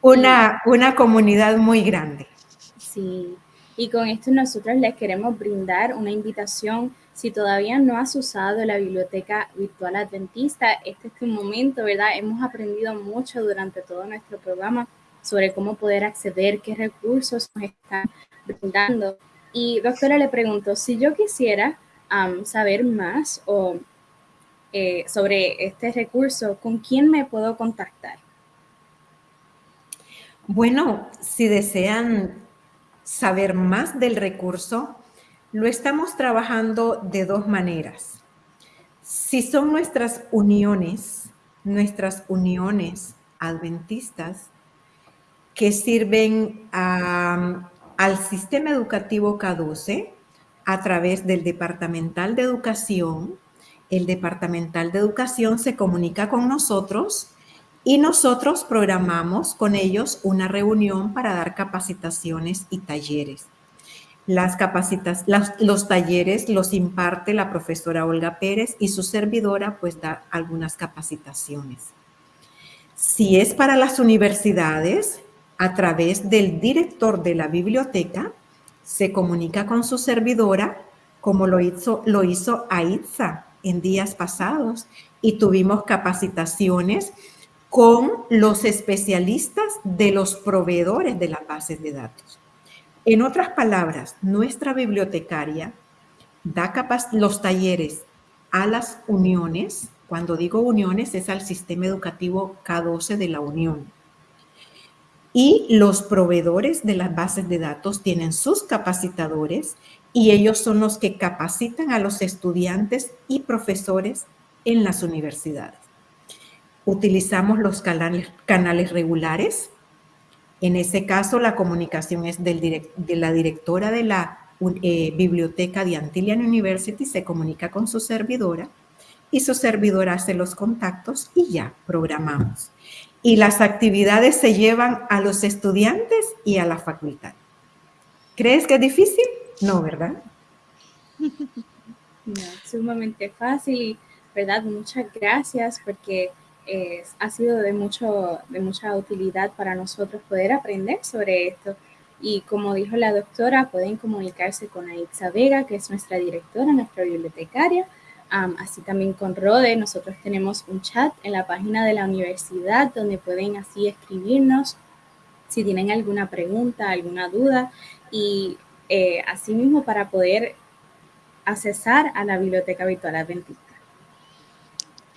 Una, una comunidad muy grande. Sí, y con esto nosotros les queremos brindar una invitación. Si todavía no has usado la biblioteca virtual adventista, este es tu momento, ¿verdad? Hemos aprendido mucho durante todo nuestro programa sobre cómo poder acceder, qué recursos nos están brindando. Y doctora, le pregunto, si yo quisiera saber más o, eh, sobre este recurso, ¿con quién me puedo contactar? Bueno, si desean saber más del recurso, lo estamos trabajando de dos maneras. Si son nuestras uniones, nuestras uniones adventistas, que sirven al sistema educativo K12 a través del Departamental de Educación. El Departamental de Educación se comunica con nosotros y nosotros programamos con ellos una reunión para dar capacitaciones y talleres. Las capacitas, los talleres los imparte la profesora Olga Pérez y su servidora pues da algunas capacitaciones. Si es para las universidades, a través del director de la biblioteca, se comunica con su servidora, como lo hizo, lo hizo en días pasados, y tuvimos capacitaciones con los especialistas de los proveedores de las bases de datos. En otras palabras, nuestra bibliotecaria da los talleres a las uniones, cuando digo uniones es al sistema educativo K12 de la Unión, y los proveedores de las bases de datos tienen sus capacitadores y ellos son los que capacitan a los estudiantes y profesores en las universidades. Utilizamos los canales, regulares. En ese caso, la comunicación es de la directora de la eh, biblioteca de Antillian University, se comunica con su servidora y su servidora hace los contactos y ya programamos y las actividades se llevan a los estudiantes y a la facultad. ¿Crees que es difícil? No, ¿verdad? No, sumamente fácil, ¿verdad? Muchas gracias porque eh, ha sido de, mucho, de mucha utilidad para nosotros poder aprender sobre esto. Y como dijo la doctora, pueden comunicarse con Aitza Vega, que es nuestra directora, nuestra bibliotecaria, así también con Rode, nosotros tenemos un chat en la página de la universidad donde pueden así escribirnos si tienen alguna pregunta, alguna duda y eh, asimismo para poder accesar a la biblioteca virtual adventista.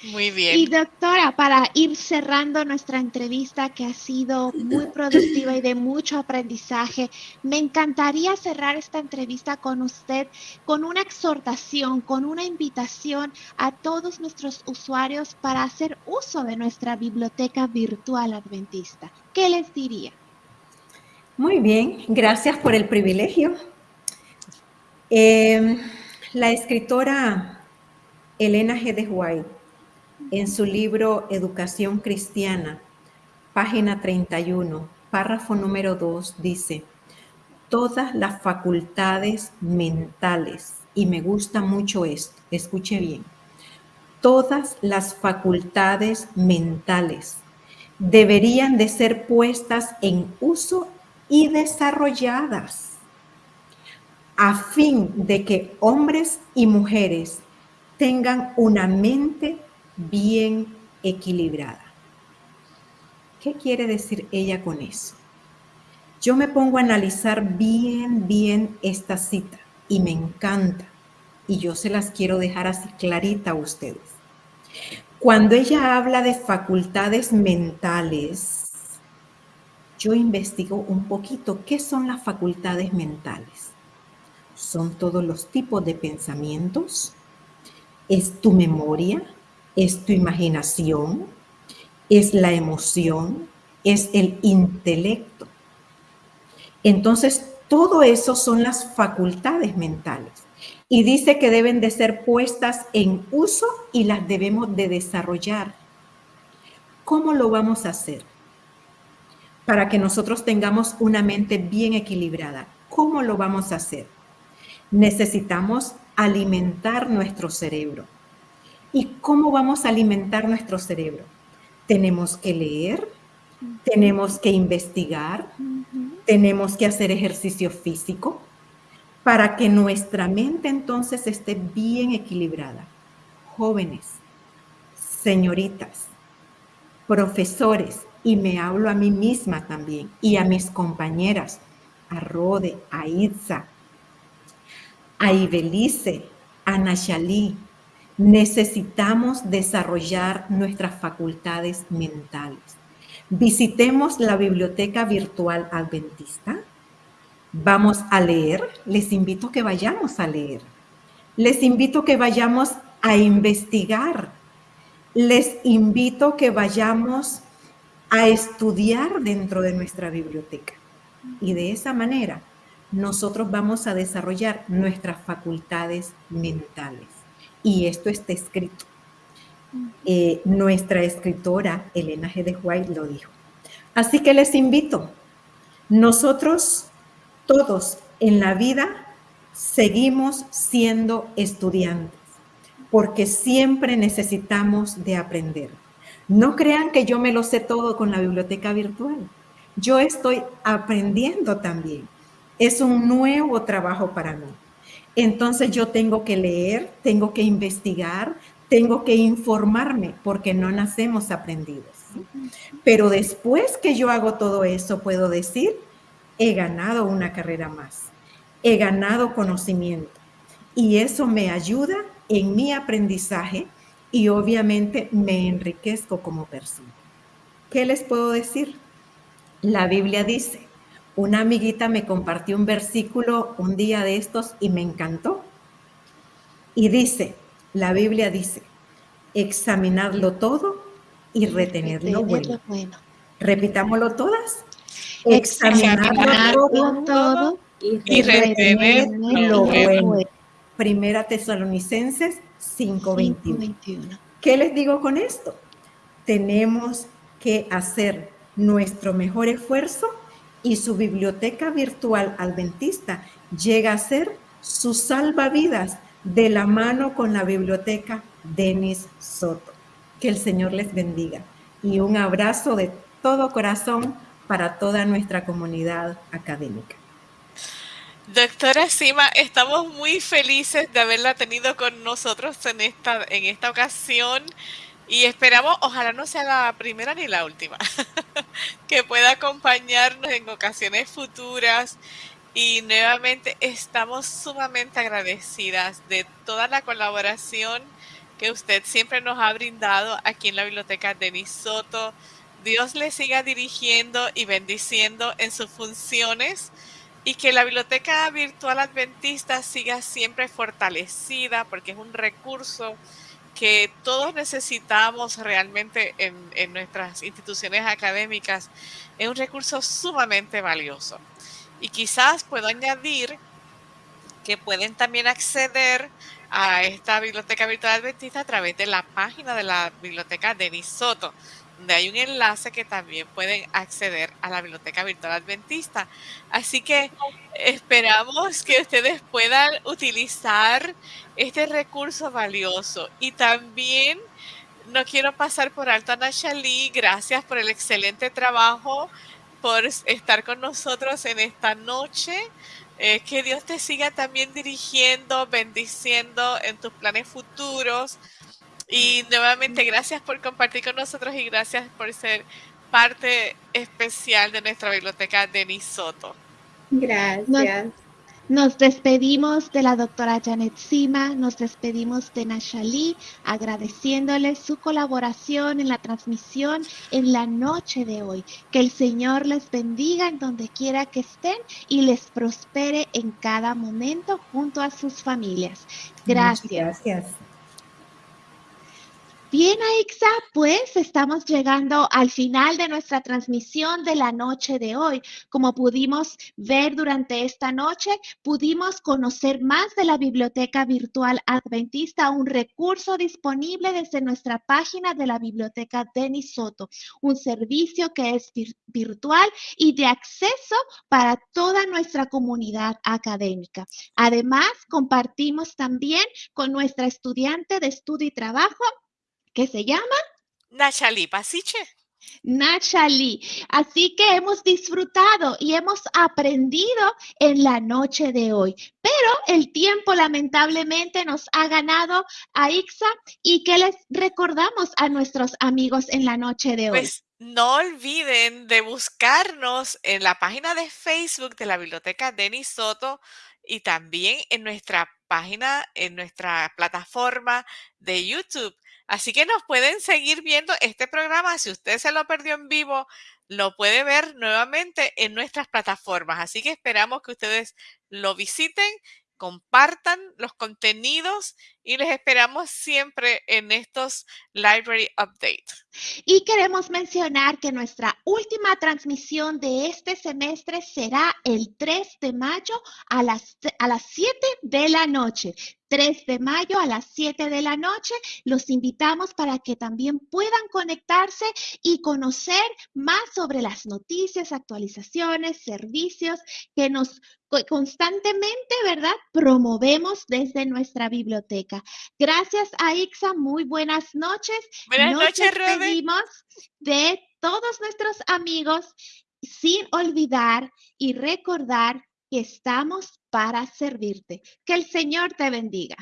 Muy bien. Y doctora, para ir cerrando nuestra entrevista que ha sido muy productiva y de mucho aprendizaje, me encantaría cerrar esta entrevista con usted con una exhortación, con una invitación a todos nuestros usuarios para hacer uso de nuestra biblioteca virtual adventista. ¿Qué les diría? Muy bien, gracias por el privilegio. Eh, la escritora Elena G. de White, en su libro Educación Cristiana, página 31, párrafo número 2, dice, todas las facultades mentales, y me gusta mucho esto, escuche bien, todas las facultades mentales deberían de ser puestas en uso y desarrolladas a fin de que hombres y mujeres tengan una mente bien equilibrada. ¿Qué quiere decir ella con eso? Yo me pongo a analizar bien, bien esta cita y me encanta. Y yo se las quiero dejar así clarita a ustedes. Cuando ella habla de facultades mentales, yo investigo un poquito qué son las facultades mentales son todos los tipos de pensamientos, es tu memoria, es tu imaginación, es la emoción, es el intelecto. Entonces, todo eso son las facultades mentales. Y dice que deben de ser puestas en uso y las debemos de desarrollar. ¿Cómo lo vamos a hacer? Para que nosotros tengamos una mente bien equilibrada. ¿Cómo lo vamos a hacer? necesitamos alimentar nuestro cerebro. ¿Y cómo vamos a alimentar nuestro cerebro? Tenemos que leer, tenemos que investigar, tenemos que hacer ejercicio físico para que nuestra mente entonces esté bien equilibrada. Jóvenes, señoritas, profesores, y me hablo a mí misma también, y a mis compañeras, a Rode, a Itza, a Ibelice, a Nachalí, necesitamos desarrollar nuestras facultades mentales. Visitemos la biblioteca virtual adventista. Vamos a leer. Les invito a que vayamos a leer. Les invito a que vayamos a investigar. Les invito a que vayamos a estudiar dentro de nuestra biblioteca. Y de esa manera nosotros vamos a desarrollar nuestras facultades mentales. Y esto está escrito. Eh, nuestra escritora Elena G. de White lo dijo. Así que les invito, nosotros todos en la vida seguimos siendo estudiantes, porque siempre necesitamos de aprender. No crean que yo me lo sé todo con la biblioteca virtual. Yo estoy aprendiendo también es un nuevo trabajo para mí. Entonces yo tengo que leer, tengo que investigar, tengo que informarme porque no nacemos aprendidos. Pero después que yo hago todo eso, puedo decir, he ganado una carrera más, he ganado conocimiento y eso me ayuda en mi aprendizaje y obviamente me enriquezco como persona. ¿Qué les puedo decir? La Biblia dice, una amiguita me compartió un versículo un día de estos y me encantó. Y dice, la Biblia dice, examinarlo todo y retenerlo bueno. Repitámoslo todas. Examinarlo todo, y, retenerlo bueno. Primera Tesalonicenses 5:21. ¿Qué les digo con esto? Tenemos que hacer nuestro mejor esfuerzo y su biblioteca virtual adventista llega a ser su salvavidas de la mano con la biblioteca Denis Soto. Que el Señor les bendiga y un abrazo de todo corazón para toda nuestra comunidad académica. Doctora Sima, estamos muy felices de haberla tenido con nosotros en esta, en esta ocasión. Y esperamos, ojalá no sea la primera ni la última, que pueda acompañarnos en ocasiones futuras. Y nuevamente estamos sumamente agradecidas de toda la colaboración que usted siempre nos ha brindado aquí en la biblioteca Denis Soto. Dios le siga dirigiendo y bendiciendo en sus funciones y que la biblioteca virtual adventista siga siempre fortalecida porque es un recurso que todos necesitamos realmente en, nuestras instituciones académicas. Es un recurso sumamente valioso. Y quizás puedo añadir que pueden también acceder a esta biblioteca virtual adventista a través de la página de la biblioteca Denis Soto, donde hay un enlace que también pueden acceder a la biblioteca virtual adventista. Así que esperamos que ustedes puedan utilizar este recurso valioso y también no quiero pasar por alto a Nachalí, gracias por el excelente trabajo, por estar con nosotros en esta noche. Eh, que Dios te siga también dirigiendo, bendiciendo en tus planes futuros. Y nuevamente gracias por compartir con nosotros y gracias por ser parte especial de nuestra biblioteca Denis Soto. Gracias. Nos despedimos de la doctora Janet Sima, nos despedimos de Nashali, agradeciéndole su colaboración en la transmisión en la noche de hoy. Que el Señor les bendiga en donde quiera que estén y les prospere en cada momento junto a sus familias. Gracias. gracias. Bien, Aixa, pues estamos llegando al final de nuestra transmisión de la noche de hoy. Como pudimos ver durante esta noche, pudimos conocer más de la Biblioteca Virtual Adventista, un recurso disponible desde nuestra página de la Biblioteca Denis Soto, un servicio que es virtual y de acceso para toda nuestra comunidad académica. Además, compartimos también con nuestra estudiante de estudio y trabajo ¿Qué se llama Nachali Pasiche. Nachali. Así que hemos disfrutado y hemos aprendido en la noche de hoy. Pero el tiempo lamentablemente nos ha ganado a Ixa y que les recordamos a nuestros amigos en la noche de hoy. Pues no olviden de buscarnos en la página de Facebook de la Biblioteca Denis Soto y también en nuestra página, en nuestra plataforma de YouTube. Así que nos pueden seguir viendo este programa. Si usted se lo perdió en vivo, lo puede ver nuevamente en nuestras plataformas. Así que esperamos que ustedes lo visiten, compartan los contenidos y les esperamos siempre en estos Library Updates. Y queremos mencionar que nuestra última transmisión de este semestre será el 3 de mayo a las, a las 7 de la noche. 3 de mayo a las 7 de la noche. Los invitamos para que también puedan conectarse y conocer más sobre las noticias, actualizaciones, servicios que nos constantemente, ¿verdad? Promovemos desde nuestra biblioteca. Gracias a Ixa, muy buenas noches. Buenas noches, despedimos de todos nuestros amigos sin olvidar y recordar que estamos para servirte. Que el Señor te bendiga.